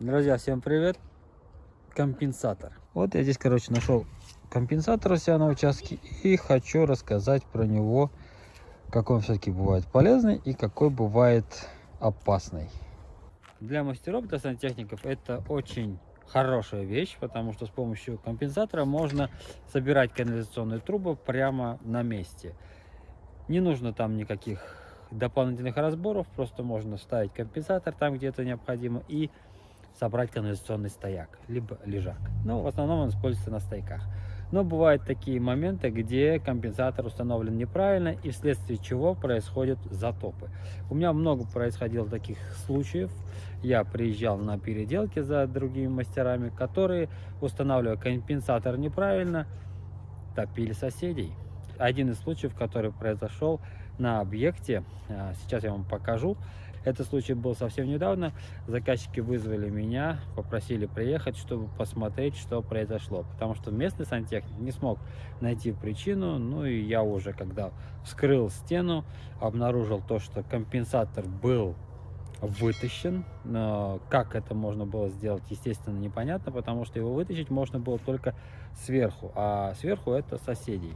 Друзья, всем привет! Компенсатор. Вот я здесь, короче, нашел компенсатор у себя на участке и хочу рассказать про него, какой он все-таки бывает полезный и какой бывает опасный. Для мастеров, для сантехников это очень хорошая вещь, потому что с помощью компенсатора можно собирать канализационные трубы прямо на месте. Не нужно там никаких дополнительных разборов, просто можно ставить компенсатор там, где это необходимо, и собрать канализационный стояк, либо лежак. Но в основном он используется на стояках. Но бывают такие моменты, где компенсатор установлен неправильно и вследствие чего происходят затопы. У меня много происходило таких случаев. Я приезжал на переделки за другими мастерами, которые, устанавливая компенсатор неправильно, топили соседей. Один из случаев, который произошел на объекте, а, сейчас я вам покажу. Этот случай был совсем недавно. Заказчики вызвали меня, попросили приехать, чтобы посмотреть, что произошло. Потому что местный сантехник не смог найти причину. Ну и я уже, когда вскрыл стену, обнаружил то, что компенсатор был вытащен. Но как это можно было сделать, естественно, непонятно, потому что его вытащить можно было только сверху, а сверху это соседей.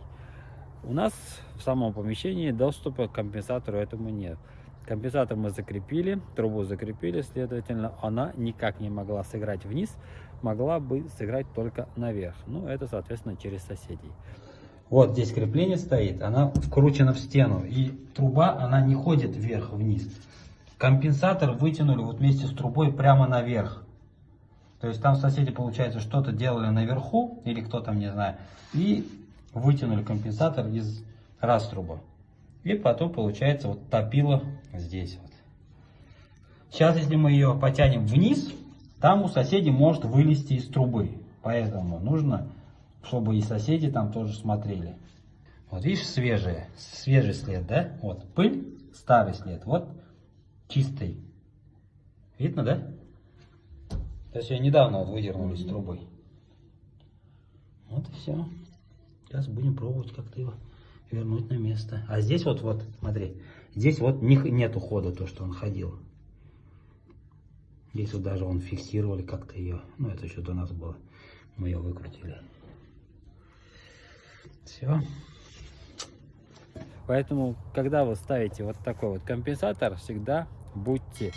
У нас в самом помещении доступа к компенсатору этому нет. Компенсатор мы закрепили, трубу закрепили, следовательно, она никак не могла сыграть вниз, могла бы сыграть только наверх. Ну, это, соответственно, через соседей. Вот здесь крепление стоит, она вкручена в стену, и труба, она не ходит вверх-вниз. Компенсатор вытянули вот вместе с трубой прямо наверх. То есть там соседи, получается, что-то делали наверху, или кто там, не знаю, и вытянули компенсатор из раструба. И потом получается вот топило здесь вот. Сейчас, если мы ее потянем вниз, там у соседей может вылезти из трубы. Поэтому нужно, чтобы и соседи там тоже смотрели. Вот видишь, свежий, свежий след, да? Вот пыль, старый след, вот чистый. Видно, да? То есть ее недавно вот выдернули из трубы. Вот и все. Сейчас будем пробовать как-то его вернуть на место. А здесь вот, вот, смотри, здесь вот не, нет ухода, то, что он ходил. Здесь вот даже он фиксировали как-то ее. Ну, это еще до нас было. Мы ее выкрутили. Все. Поэтому, когда вы ставите вот такой вот компенсатор, всегда будьте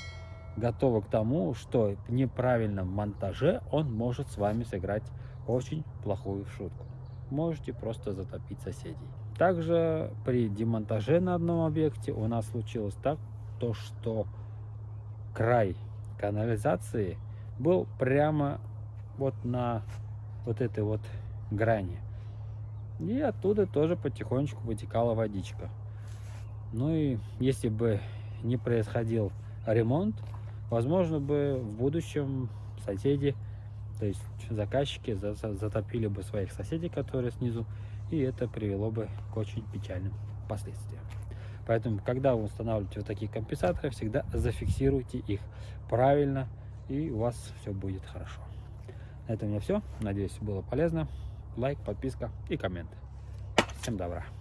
готовы к тому, что в неправильном монтаже он может с вами сыграть очень плохую шутку. Можете просто затопить соседей. Также при демонтаже на одном объекте у нас случилось так, то что край канализации был прямо вот на вот этой вот грани. И оттуда тоже потихонечку вытекала водичка. Ну и если бы не происходил ремонт, возможно бы в будущем соседи, то есть заказчики затопили бы своих соседей, которые снизу, и это привело бы к очень печальным последствиям. Поэтому, когда вы устанавливаете вот такие компенсаторы, всегда зафиксируйте их правильно, и у вас все будет хорошо. На этом у меня все. Надеюсь, было полезно. Лайк, подписка и коммент. Всем добра.